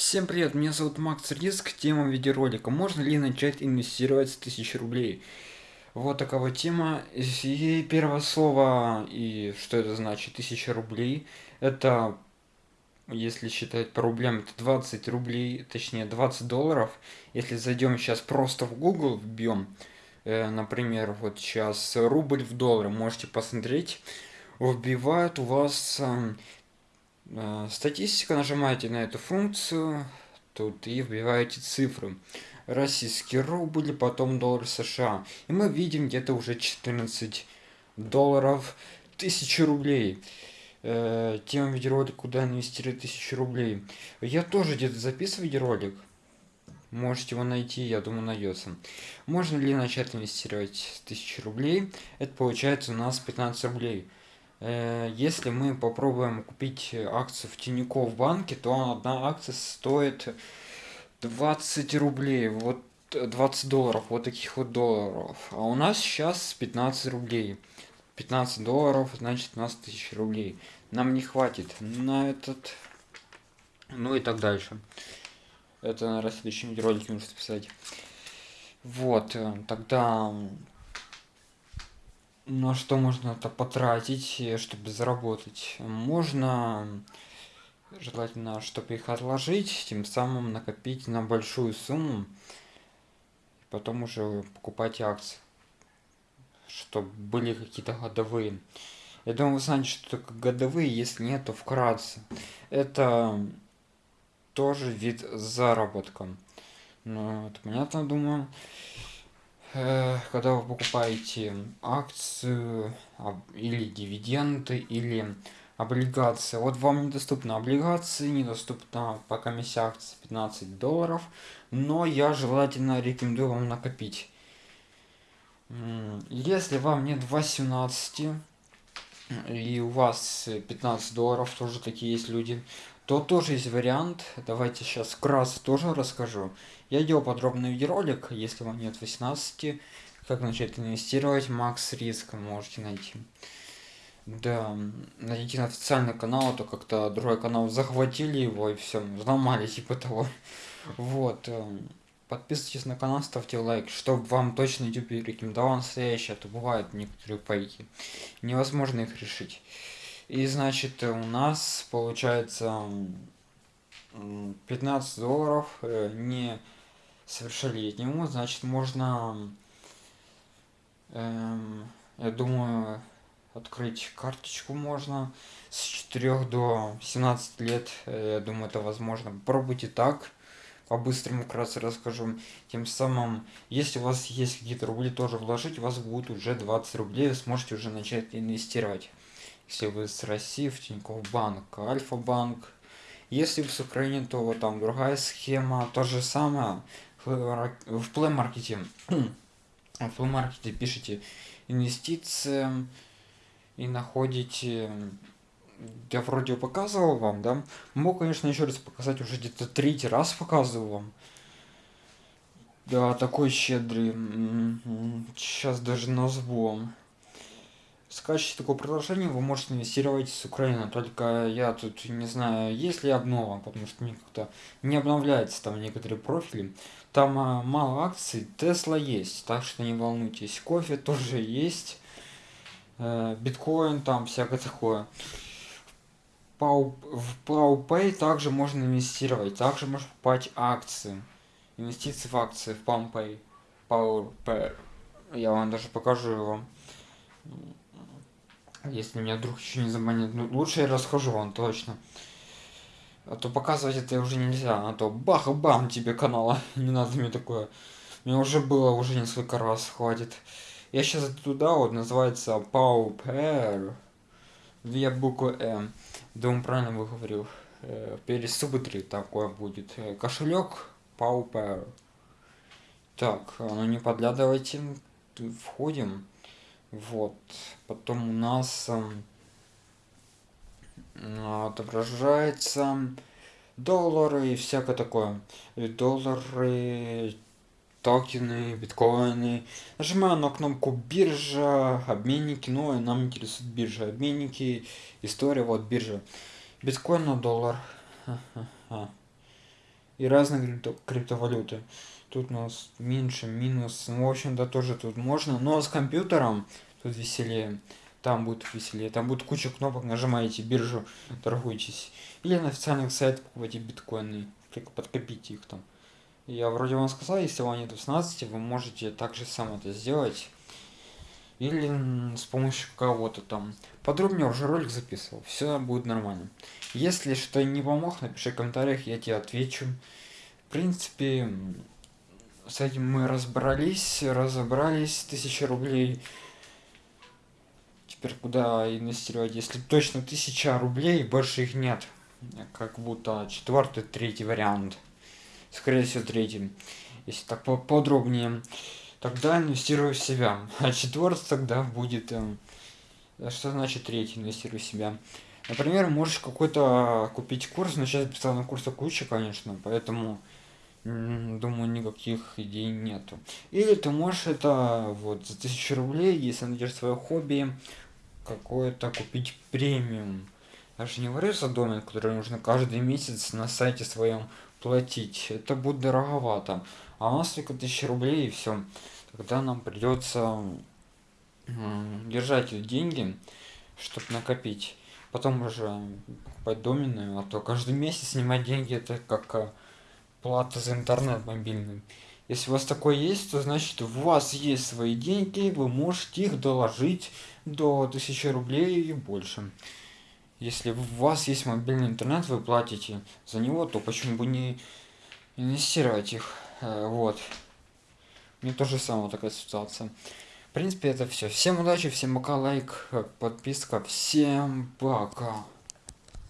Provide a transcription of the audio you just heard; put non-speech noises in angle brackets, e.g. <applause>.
Всем привет, меня зовут Макс Риск, тема видеоролика. Можно ли начать инвестировать с 1000 рублей? Вот такая тема. И первое слово, и что это значит, 1000 рублей, это, если считать по рублям, это 20 рублей, точнее 20 долларов. Если зайдем сейчас просто в Google, вбьем, э, например, вот сейчас рубль в доллары, можете посмотреть, вбивают у вас э, Э, статистика, нажимаете на эту функцию, тут и вбиваете цифры. Российский рубль, потом доллар США. И мы видим где-то уже 14 долларов, 1000 рублей. Э, тема видеоролик, куда инвестировать 1000 рублей. Я тоже где-то записываю видеоролик. Можете его найти, я думаю, найдется. Можно ли начать инвестировать с 1000 рублей? Это получается у нас 15 рублей. Э, если мы попробуем купить акцию в Тинькофф банке, то одна акция стоит 20 рублей, вот 20 долларов, вот таких вот долларов. А у нас сейчас 15 рублей. 15 долларов, значит 15 тысяч рублей. Нам не хватит на этот, ну и так дальше. Это на следующем ролике нужно писать. Вот, э, тогда на что можно это потратить, э, чтобы заработать? Можно желательно, чтобы их отложить, тем самым накопить на большую сумму, потом уже покупать акции, чтобы были какие-то годовые. Я думаю, вы знаете, что такое годовые, если нет, то вкратце. Это тоже вид заработка. Ну, это понятно, думаю. Э, когда вы покупаете акцию или дивиденды или облигации. Вот вам недоступны облигации недоступна по комиссии акции 15 долларов но я желательно рекомендую вам накопить. Если вам нет 18 и у вас 15 долларов тоже такие есть люди то тоже есть вариант. Давайте сейчас вкратце тоже расскажу. Я делал подробный видеоролик, если вам нет 18, как начать инвестировать, макс риск можете найти. Да, найти на официальный канал, а то как-то другой канал захватили его и все, взломали типа того. Вот. Э, подписывайтесь на канал, ставьте лайк, чтобы вам точно YouTube рекомендовал настоящее, а то бывают некоторые пайки. Невозможно их решить. И значит у нас получается 15 долларов э, не совершеннолетнему, значит можно, эм, я думаю, открыть карточку можно с 4 до 17 лет, э, я думаю это возможно. Попробуйте так, по-быстрому вкратце расскажу. Тем самым, если у вас есть какие-то рубли, тоже вложить, у вас будет уже 20 рублей, вы сможете уже начать инвестировать если вы с России в Тинькофф Банк, Альфа-банк. Если вы с Украины, то вот там другая схема, то же самое. В Play Market, <clears throat> в Play Market пишите инвестиции и находите я вроде показывал вам, да? Могу, конечно, еще раз показать, уже где-то третий раз показывал вам. Да, такой щедрый. Сейчас даже назову скачать такое приложение вы можете инвестировать с Украины. Только я тут не знаю, есть ли обнова, потому что мне как-то не обновляется там некоторые профили. Там а, мало акций, Тесла есть, так что не волнуйтесь. Кофе тоже есть, э, биткоин там, всякое такое. Пау, в PowPay также можно инвестировать, также можно покупать акции. Инвестиции в акции в PalmPay. PowerPay. Я вам даже покажу его. Если меня вдруг еще не забанят, ну лучше я расскажу вам точно. А то показывать это уже нельзя, а то бах и бам тебе канала. <laughs> Не надо мне такое. Мне уже было уже несколько раз, хватит. Я сейчас туда вот называется Pauper. Две буквы М. Думаю, правильно выговорил. Э, пересубтри такое будет. Э, кошелек Pauper. Так, ну не подглядывайте. Входим. Вот. Потом у нас эм, отображается доллары и всякое такое. Доллары, токены, биткоины. Нажимаю на кнопку биржа, обменники. Ну, и нам интересует биржа. Обменники, история, вот биржа. Биткоин на доллар. И разные крипто криптовалюты. Тут у нас меньше, минус, ну, в общем-то тоже тут можно, но с компьютером тут веселее. Там будет веселее, там будет куча кнопок, нажимаете биржу, торгуйтесь. Или на официальных сайтах покупайте биткоины, подкопите их там. Я вроде вам сказал, если вам нет 18, вы можете также сам это сделать. Или с помощью кого-то там. Подробнее уже ролик записывал, все будет нормально. Если что не помог, напиши в комментариях, я тебе отвечу. В принципе, с этим мы разобрались, разобрались, тысяча рублей. Теперь куда инвестировать? Если точно тысяча рублей больше их нет. Как будто четвертый третий вариант. Скорее всего третий. Если так подробнее тогда инвестирую в себя. <laughs> А четвертый тогда будет э, что значит третий? Инвестирую в себя. Например можешь какой-то купить курс но сейчас бесплатно курса куча конечно поэтому думаю никаких идей нету. Или ты можешь это вот за тысячу рублей если найдешь свое хобби какое-то купить премиум. Даже не за домен, который нужно каждый месяц на сайте своем платить. Это будет дороговато. А у нас только тысячи рублей и все. Тогда нам придется держать деньги, чтобы накопить. Потом уже покупать доменную, а то каждый месяц снимать деньги это как э, плата за интернет мобильный. Если у вас такое есть, то значит у вас есть свои деньги, вы можете их доложить до 1000 рублей и больше. Если у вас есть мобильный интернет, вы платите за него, то почему бы не инвестировать их? Э, вот. Мне тоже самая такая ситуация. В принципе, это все. Всем удачи, всем пока, лайк, подписка, всем пока.